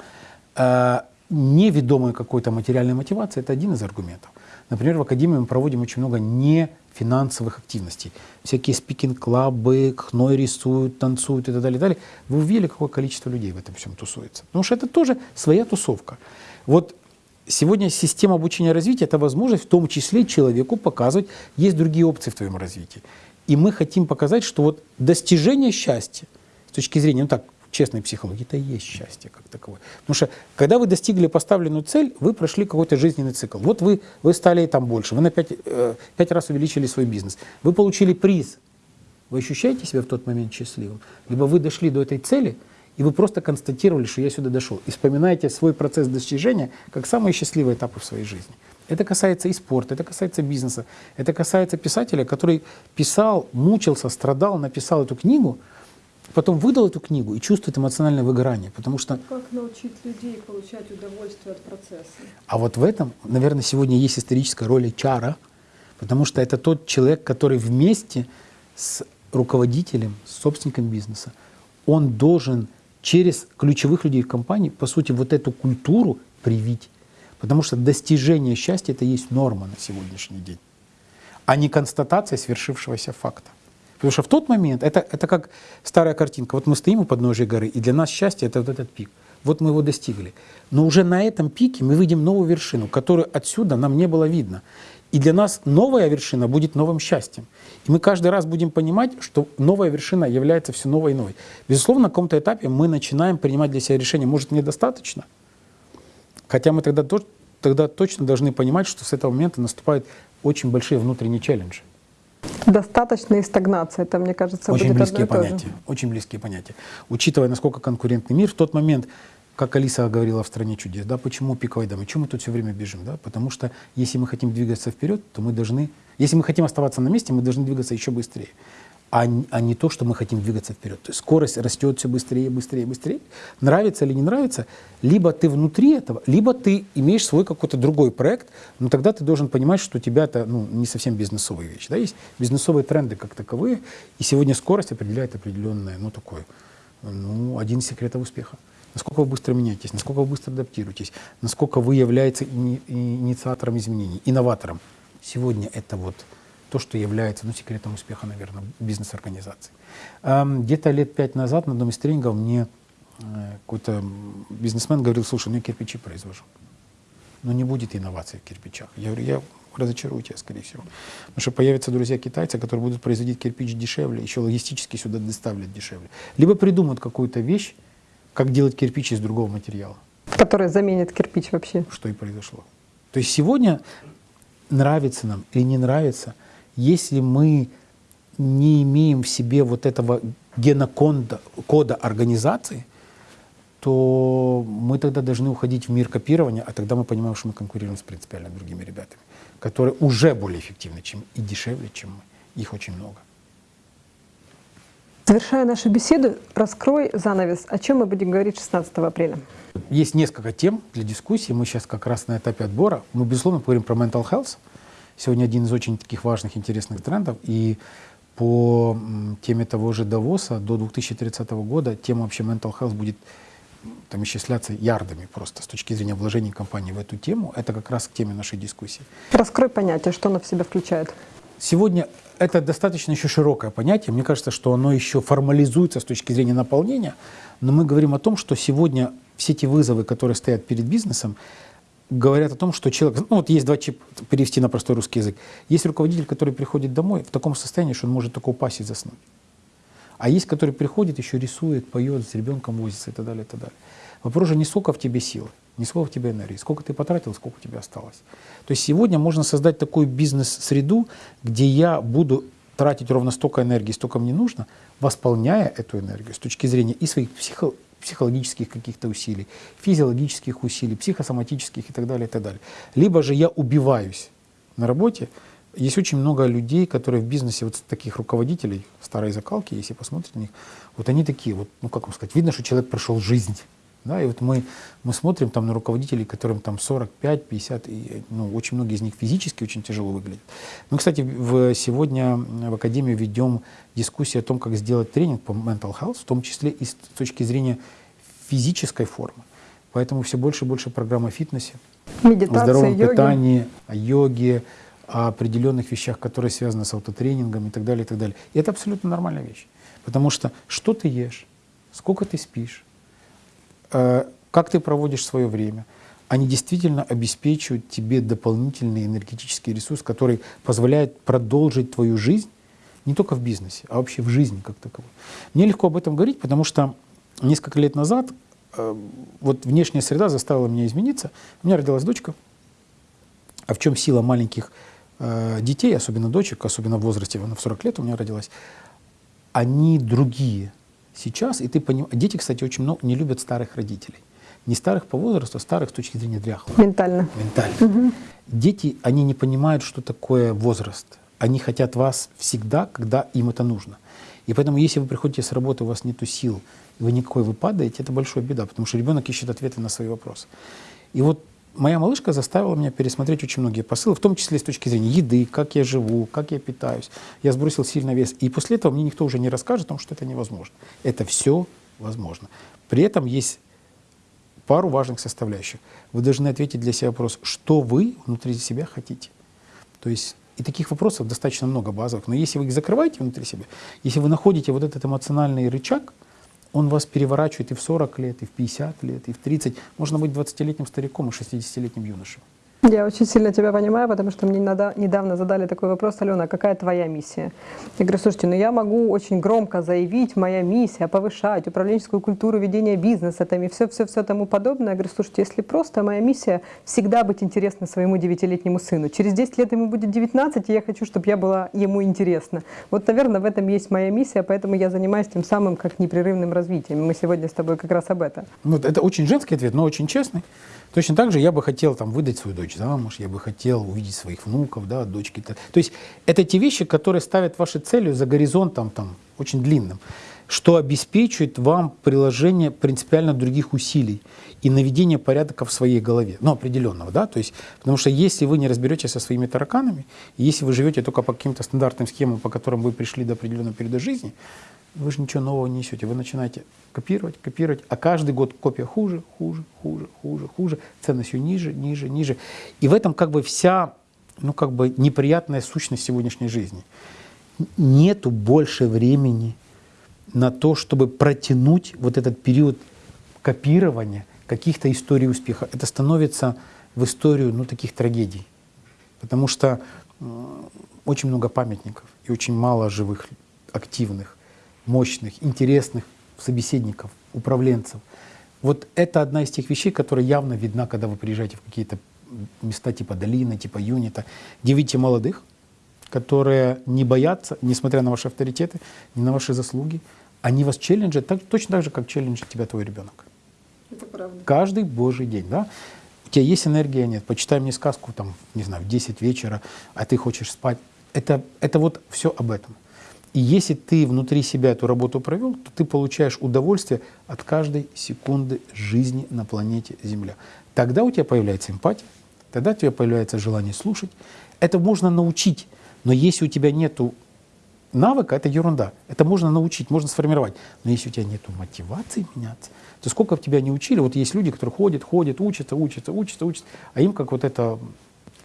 э, неведомой какой-то материальной мотивации, это один из аргументов. Например, в Академии мы проводим очень много нефинансовых активностей. Всякие спикинг-клабы, хной рисуют, танцуют и так далее, далее. Вы увидели, какое количество людей в этом всем тусуется. Потому что это тоже своя тусовка. Вот сегодня система обучения развития – это возможность в том числе человеку показывать, есть другие опции в твоем развитии. И мы хотим показать, что вот достижение счастья с точки зрения, ну так, честной психологии, это и есть счастье как таковое. Потому что когда вы достигли поставленную цель, вы прошли какой-то жизненный цикл. Вот вы, вы стали там больше, вы на пять, э, пять раз увеличили свой бизнес, вы получили приз. Вы ощущаете себя в тот момент счастливым? Либо вы дошли до этой цели, и вы просто констатировали, что я сюда дошел. И вспоминаете свой процесс достижения как самые счастливые этапы в своей жизни. Это касается и спорта, это касается бизнеса, это касается писателя, который писал, мучился, страдал, написал эту книгу, потом выдал эту книгу и чувствует эмоциональное выгорание, потому что... Как научить людей получать удовольствие от процесса? А вот в этом, наверное, сегодня есть историческая роль чара, потому что это тот человек, который вместе с руководителем, с собственником бизнеса, он должен через ключевых людей в компании, по сути, вот эту культуру привить. Потому что достижение счастья – это есть норма на сегодняшний день, а не констатация свершившегося факта. Потому что в тот момент, это, это как старая картинка, вот мы стоим у подножия горы, и для нас счастье – это вот этот пик. Вот мы его достигли. Но уже на этом пике мы видим новую вершину, которую отсюда нам не было видно. И для нас новая вершина будет новым счастьем. И мы каждый раз будем понимать, что новая вершина является все новой и новой. Безусловно, на каком-то этапе мы начинаем принимать для себя решение, может, мне достаточно – Хотя мы тогда, тогда точно должны понимать, что с этого момента наступают очень большие внутренние челленджи. Достаточная стагнация, это, мне кажется, очень будет близкие одно и понятия. Очень близкие понятия. Учитывая, насколько конкурентный мир, в тот момент, как Алиса говорила в «Стране чудес», да, почему пиковая дама, почему мы тут все время бежим? Да? Потому что если мы хотим двигаться вперед, то мы должны, если мы хотим оставаться на месте, мы должны двигаться еще быстрее а, а не то, что мы хотим двигаться вперед. То есть скорость растет все быстрее, быстрее, быстрее. Нравится или не нравится, либо ты внутри этого, либо ты имеешь свой какой-то другой проект, но тогда ты должен понимать, что у тебя это ну, не совсем бизнесовая вещь. Да? Есть бизнесовые тренды как таковые, и сегодня скорость определяет определенное, ну, такое, ну, один из секретов успеха. Насколько вы быстро меняетесь, насколько вы быстро адаптируетесь, насколько вы являетесь инициатором изменений, инноватором. Сегодня это вот то, что является ну, секретом успеха, наверное, бизнес-организации. Где-то лет пять назад на одном из тренингов мне э, какой-то бизнесмен говорил, слушай, ну я кирпичи произвожу. Но не будет инноваций в кирпичах. Я говорю, я разочарую тебя, скорее всего. Потому что появятся друзья-китайцы, которые будут производить кирпич дешевле, еще логистически сюда доставлять дешевле. Либо придумают какую-то вещь, как делать кирпич из другого материала. Которая заменит кирпич вообще. Что и произошло. То есть сегодня нравится нам или не нравится – если мы не имеем в себе вот этого генокода кода организации, то мы тогда должны уходить в мир копирования, а тогда мы понимаем, что мы конкурируем с принципиально другими ребятами, которые уже более эффективны, чем и дешевле, чем мы. Их очень много. Завершая нашу беседу, раскрой занавес. О чем мы будем говорить 16 апреля? Есть несколько тем для дискуссии. Мы сейчас как раз на этапе отбора. Мы, безусловно, поговорим про mental health. Сегодня один из очень таких важных, интересных трендов. И по теме того же Давоса до 2030 года тема вообще mental health будет там исчисляться ярдами просто с точки зрения вложений компании в эту тему. Это как раз к теме нашей дискуссии. Раскрой понятие, что оно в себя включает. Сегодня это достаточно еще широкое понятие. Мне кажется, что оно еще формализуется с точки зрения наполнения. Но мы говорим о том, что сегодня все эти вызовы, которые стоят перед бизнесом, говорят о том, что человек... Ну вот есть два чипа, перевести на простой русский язык. Есть руководитель, который приходит домой в таком состоянии, что он может только упасть и заснуть. А есть, который приходит, еще рисует, поет, с ребенком возится и так далее, и так далее. Вопрос же не сколько в тебе силы, не сколько в тебе энергии, сколько ты потратил, сколько у тебя осталось. То есть сегодня можно создать такую бизнес-среду, где я буду тратить ровно столько энергии, столько мне нужно, восполняя эту энергию с точки зрения и своих психо психологических каких-то усилий, физиологических усилий, психосоматических и так далее, и так далее. Либо же я убиваюсь на работе. Есть очень много людей, которые в бизнесе, вот таких руководителей старой закалки, если посмотрите на них, вот они такие, вот, ну как вам сказать, видно, что человек прошел жизнь. Да, и вот мы, мы смотрим там на руководителей, которым там 45, 50, и ну, очень многие из них физически очень тяжело выглядят. Мы, кстати, в, сегодня в Академии ведем дискуссию о том, как сделать тренинг по mental health, в том числе и с точки зрения физической формы. Поэтому все больше и больше программ о фитнесе, Медитация, о здоровом йоги. питании, о йоге, о определенных вещах, которые связаны с автотренингом и так далее, и так далее. И это абсолютно нормальная вещь. Потому что что ты ешь, сколько ты спишь, как ты проводишь свое время, они действительно обеспечивают тебе дополнительный энергетический ресурс, который позволяет продолжить твою жизнь не только в бизнесе, а вообще в жизни как таковой. Мне легко об этом говорить, потому что несколько лет назад э, вот внешняя среда заставила меня измениться. У меня родилась дочка. А в чем сила маленьких э, детей, особенно дочек, особенно в возрасте, она в 40 лет у меня родилась, они другие сейчас, и ты понимаешь, дети, кстати, очень много не любят старых родителей. Не старых по возрасту, а старых с точки зрения дряхлых. Ментально. Ментально. Угу. Дети, они не понимают, что такое возраст. Они хотят вас всегда, когда им это нужно. И поэтому, если вы приходите с работы, у вас нет сил, вы никакой, вы падаете, это большая беда, потому что ребенок ищет ответы на свои вопросы. И вот моя малышка заставила меня пересмотреть очень многие посылы, в том числе с точки зрения еды, как я живу, как я питаюсь. Я сбросил сильно вес. И после этого мне никто уже не расскажет о том, что это невозможно. Это все возможно. При этом есть пару важных составляющих. Вы должны ответить для себя вопрос, что вы внутри себя хотите. То есть и таких вопросов достаточно много базовых. Но если вы их закрываете внутри себя, если вы находите вот этот эмоциональный рычаг, он вас переворачивает и в 40 лет, и в 50 лет, и в 30. Можно быть 20-летним стариком и 60-летним юношей. Я очень сильно тебя понимаю, потому что мне недавно задали такой вопрос, Алена, какая твоя миссия? Я говорю, слушайте, ну я могу очень громко заявить, моя миссия, повышать управленческую культуру ведения бизнеса там, и все-все-все тому подобное. Я говорю, слушайте, если просто моя миссия всегда быть интересна своему девятилетнему сыну. Через 10 лет ему будет 19, и я хочу, чтобы я была ему интересна. Вот, наверное, в этом есть моя миссия, поэтому я занимаюсь тем самым, как непрерывным развитием. Мы сегодня с тобой как раз об этом. Ну, это очень женский ответ, но очень честный. Точно так же я бы хотел там, выдать свою дочь замуж, я бы хотел увидеть своих внуков, да, дочки. -то. есть это те вещи, которые ставят ваши цели за горизонтом там, очень длинным, что обеспечивает вам приложение принципиально других усилий и наведение порядка в своей голове, ну, определенного, да, то есть, потому что если вы не разберетесь со своими тараканами, если вы живете только по каким-то стандартным схемам, по которым вы пришли до определенного периода жизни, вы же ничего нового не несете. Вы начинаете копировать, копировать, а каждый год копия хуже, хуже, хуже, хуже, хуже, ценность все ниже, ниже, ниже. И в этом как бы вся, ну как бы неприятная сущность сегодняшней жизни. Нету больше времени на то, чтобы протянуть вот этот период копирования каких-то историй успеха. Это становится в историю ну, таких трагедий. Потому что очень много памятников и очень мало живых, активных мощных, интересных собеседников, управленцев. Вот это одна из тех вещей, которая явно видна, когда вы приезжаете в какие-то места типа долины, типа юнита, где видите молодых, которые не боятся, несмотря на ваши авторитеты, ни на ваши заслуги, они вас челленджат так, точно так же, как челленджит тебя твой ребенок. Это правда. Каждый божий день, да? У тебя есть энергия, нет? Почитай мне сказку, там, не знаю, в 10 вечера, а ты хочешь спать. Это, это вот все об этом. И если ты внутри себя эту работу провел, то ты получаешь удовольствие от каждой секунды жизни на планете Земля. Тогда у тебя появляется эмпатия, тогда у тебя появляется желание слушать. Это можно научить, но если у тебя нету навыка, это ерунда. Это можно научить, можно сформировать. Но если у тебя нет мотивации меняться, то сколько в тебя не учили, вот есть люди, которые ходят, ходят, учатся, учатся, учатся, учатся, а им как вот это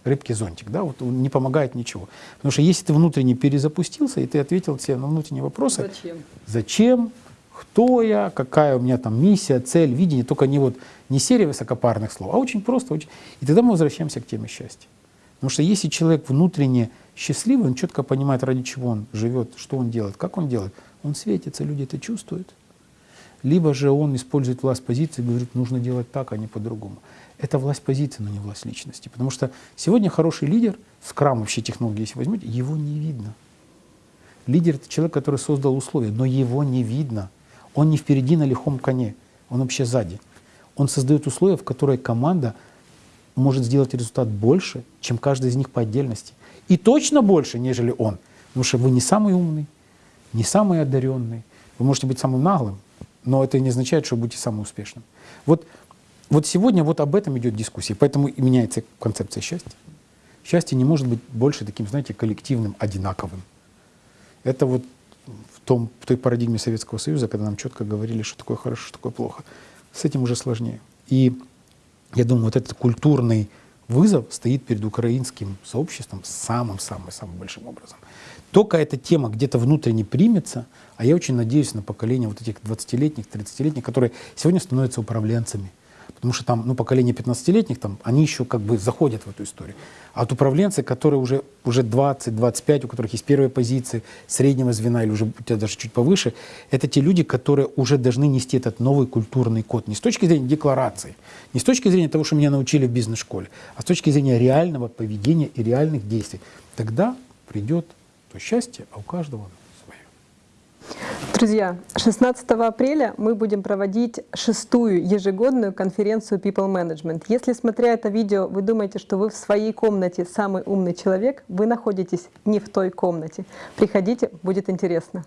рыбки зонтик, да, вот не помогает ничего. Потому что если ты внутренне перезапустился, и ты ответил себе на внутренние вопросы, Зачем? зачем, кто я, какая у меня там миссия, цель, видение, только не вот не серия высокопарных слов, а очень просто, очень... и тогда мы возвращаемся к теме счастья. Потому что если человек внутренне счастливый, он четко понимает, ради чего он живет, что он делает, как он делает, он светится, люди это чувствуют. Либо же он использует власть позиции и говорит, нужно делать так, а не по-другому. Это власть позиции, но не власть личности. Потому что сегодня хороший лидер, скрам вообще технологии, если возьмете, его не видно. Лидер — это человек, который создал условия, но его не видно. Он не впереди на лихом коне, он вообще сзади. Он создает условия, в которые команда может сделать результат больше, чем каждый из них по отдельности. И точно больше, нежели он. Потому что вы не самый умный, не самый одаренный. Вы можете быть самым наглым, но это не означает, что будете самым успешным. Вот, вот сегодня вот об этом идет дискуссия, поэтому и меняется концепция счастья. Счастье не может быть больше таким, знаете, коллективным, одинаковым. Это вот в, том, в той парадигме Советского Союза, когда нам четко говорили, что такое хорошо, что такое плохо. С этим уже сложнее. И я думаю, вот этот культурный вызов стоит перед украинским сообществом самым-самым-самым большим образом. Только эта тема где-то внутренне примется, а я очень надеюсь на поколение вот этих 20-летних, 30-летних, которые сегодня становятся управленцами. Потому что там, ну, поколение 15-летних, там, они еще как бы заходят в эту историю. А вот управленцы, которые уже, уже 20-25, у которых есть первые позиции среднего звена или уже у тебя даже чуть повыше, это те люди, которые уже должны нести этот новый культурный код. Не с точки зрения декларации, не с точки зрения того, что меня научили в бизнес-школе, а с точки зрения реального поведения и реальных действий. Тогда придет то счастье, а у каждого. Друзья, 16 апреля мы будем проводить шестую ежегодную конференцию People Management. Если, смотря это видео, вы думаете, что вы в своей комнате самый умный человек, вы находитесь не в той комнате. Приходите, будет интересно.